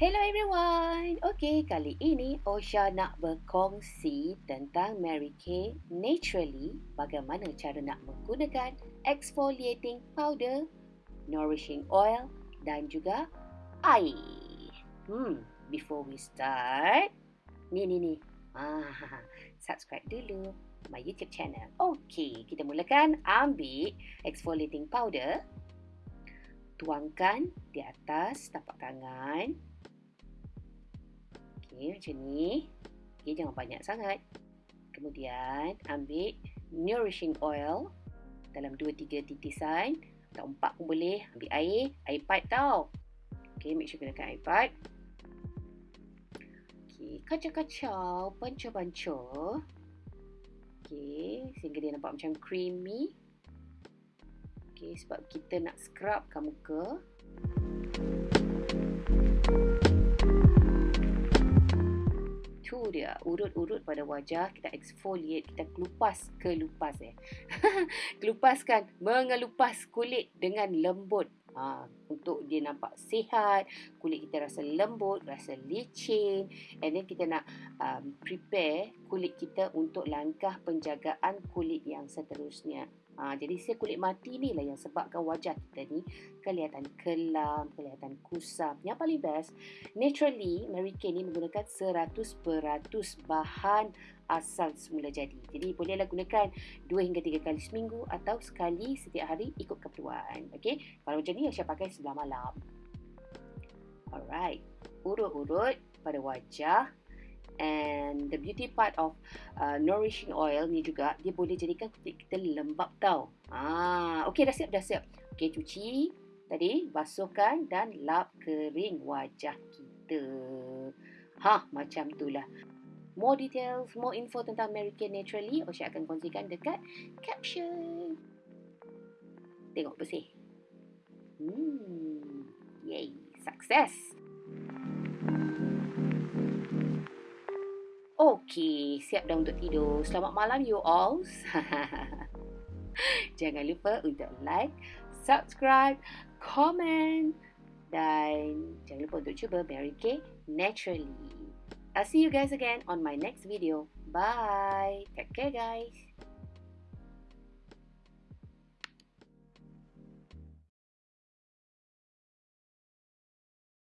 Hello everyone. Okey, kali ini Osha nak berkongsi tentang Mary Kay naturally bagaimana cara nak menggunakan exfoliating powder, nourishing oil dan juga air. Hmm, before we start, ni ni ni. Ah, subscribe dulu my YouTube channel. Okey, kita mulakan ambil exfoliating powder. Tuangkan di atas tapak tangan Okey, macam ni. Okey, jangan banyak sangat. Kemudian, ambil nourishing oil dalam 2-3 titisan. Atau 4 pun boleh. Ambil air. Air pipe tau. Okey, make sure gunakan air pipe. Okey, kacau-kacau. Pancur-pancur. Okey, sehingga dia nampak macam creamy. Okey, sebab kita nak scrubkan muka. Tu dia urut-urut pada wajah kita exfoliate kita kelupas kelupas eh. Kelupaskan mengelupas kulit dengan lembut. Ha, untuk dia nampak sihat kulit kita rasa lembut rasa licin and then kita nak um, prepare kulit kita untuk langkah penjagaan kulit yang seterusnya Ha, jadi sel kulit mati ni lah yang sebabkan wajah kita ni kelihatan kelam, kelihatan kusam. Yang paling best, naturally Mary Kay ni menggunakan 100% bahan asal semula jadi. Jadi bolehlah gunakan 2 hingga 3 kali seminggu atau sekali setiap hari ikut keperluan. Okay? Kalau macam ni, saya pakai sebelah malam. Alright. Urut-urut pada wajah and the beauty part of uh, nourishing oil ni juga dia boleh jadikan kulit kita lembap tau. Ah, okey dah siap dah siap. Okey cuci tadi basuhkan dan lap kering wajah kita. Ha, macam itulah. More details, more info tentang Mary Kay Naturally, Osha akan kongsikan dekat caption. Tengok bersih. Hmm, yay, success. Okey, siap dah untuk tidur. Selamat malam you all. Jangan lupa untuk like, subscribe, comment dan jangan lupa untuk cuba Mary Kay naturally. I'll see you guys again on my next video. Bye. Take care guys.